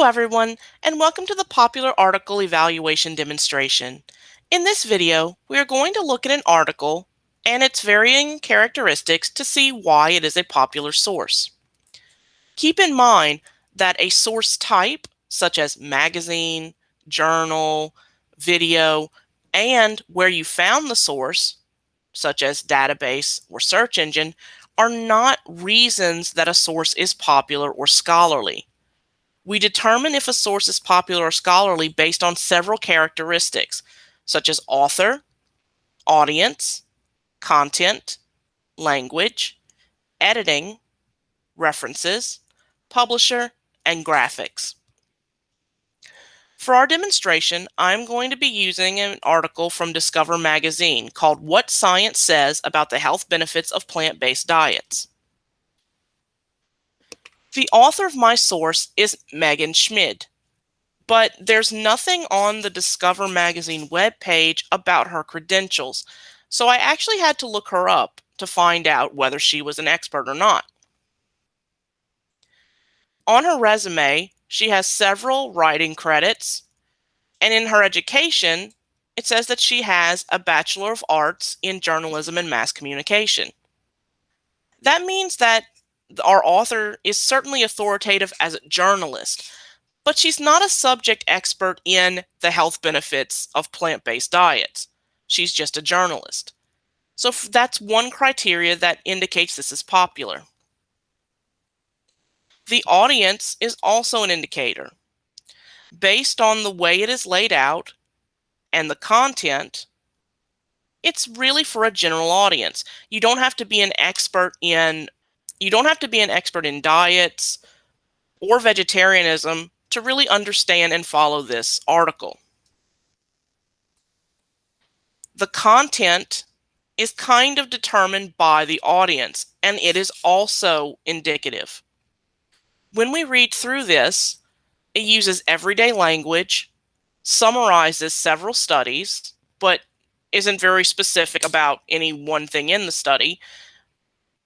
Hello everyone, and welcome to the popular article evaluation demonstration. In this video, we are going to look at an article and its varying characteristics to see why it is a popular source. Keep in mind that a source type, such as magazine, journal, video, and where you found the source, such as database or search engine, are not reasons that a source is popular or scholarly. We determine if a source is popular or scholarly based on several characteristics, such as author, audience, content, language, editing, references, publisher, and graphics. For our demonstration, I'm going to be using an article from Discover Magazine called What Science Says About the Health Benefits of Plant-Based Diets. The author of my source is Megan Schmid, but there's nothing on the Discover Magazine webpage about her credentials, so I actually had to look her up to find out whether she was an expert or not. On her resume, she has several writing credits, and in her education, it says that she has a Bachelor of Arts in Journalism and Mass Communication. That means that our author is certainly authoritative as a journalist, but she's not a subject expert in the health benefits of plant based diets. She's just a journalist. So that's one criteria that indicates this is popular. The audience is also an indicator. Based on the way it is laid out and the content, it's really for a general audience. You don't have to be an expert in you don't have to be an expert in diets or vegetarianism to really understand and follow this article. The content is kind of determined by the audience, and it is also indicative. When we read through this, it uses everyday language, summarizes several studies, but isn't very specific about any one thing in the study,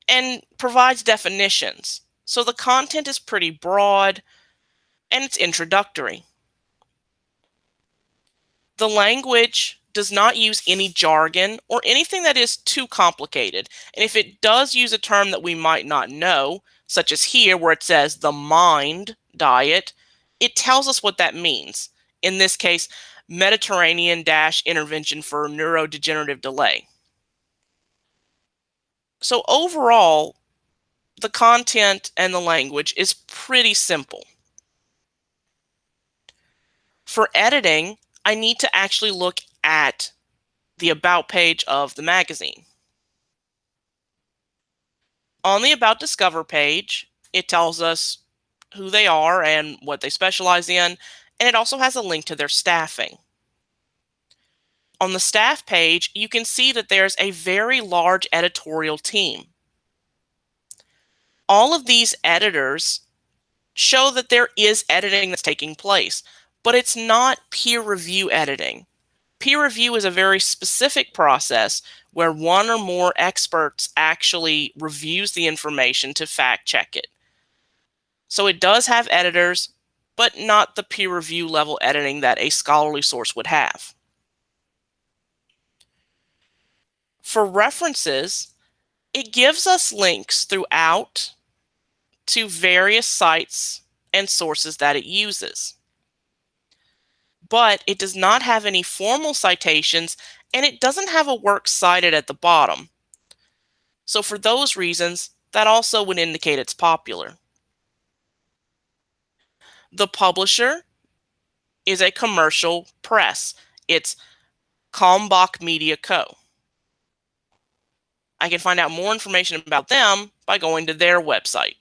and provides definitions. So the content is pretty broad and it's introductory. The language does not use any jargon or anything that is too complicated. And if it does use a term that we might not know, such as here where it says the mind diet, it tells us what that means. In this case, Mediterranean-intervention for neurodegenerative delay. So overall, the content and the language is pretty simple. For editing, I need to actually look at the About page of the magazine. On the About Discover page, it tells us who they are and what they specialize in, and it also has a link to their staffing. On the staff page, you can see that there's a very large editorial team. All of these editors show that there is editing that's taking place, but it's not peer review editing. Peer review is a very specific process where one or more experts actually reviews the information to fact check it. So it does have editors, but not the peer review level editing that a scholarly source would have. For references, it gives us links throughout to various sites and sources that it uses. But it does not have any formal citations and it doesn't have a work cited at the bottom. So for those reasons, that also would indicate it's popular. The publisher is a commercial press. It's Kalmbach Media Co. I can find out more information about them by going to their website.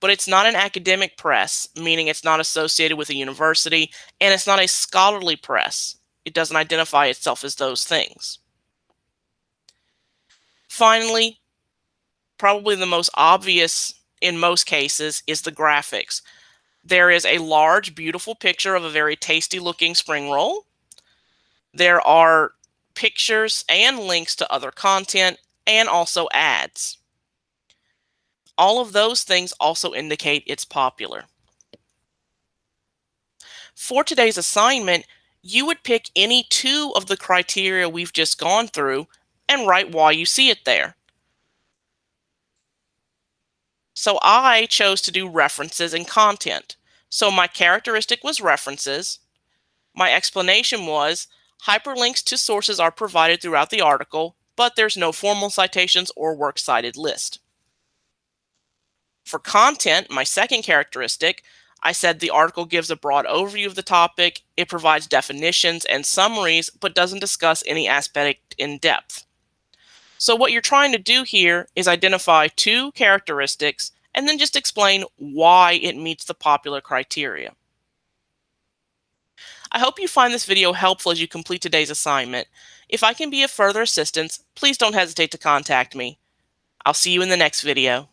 But it's not an academic press, meaning it's not associated with a university, and it's not a scholarly press. It doesn't identify itself as those things. Finally, probably the most obvious in most cases is the graphics. There is a large, beautiful picture of a very tasty looking spring roll. There are pictures and links to other content, and also ads. All of those things also indicate it's popular. For today's assignment, you would pick any two of the criteria we've just gone through and write why you see it there. So I chose to do references and content. So my characteristic was references. My explanation was hyperlinks to sources are provided throughout the article, but there's no formal citations or works cited list. For content, my second characteristic, I said the article gives a broad overview of the topic, it provides definitions and summaries, but doesn't discuss any aspect in depth. So what you're trying to do here is identify two characteristics and then just explain why it meets the popular criteria. I hope you find this video helpful as you complete today's assignment. If I can be of further assistance, please don't hesitate to contact me. I'll see you in the next video.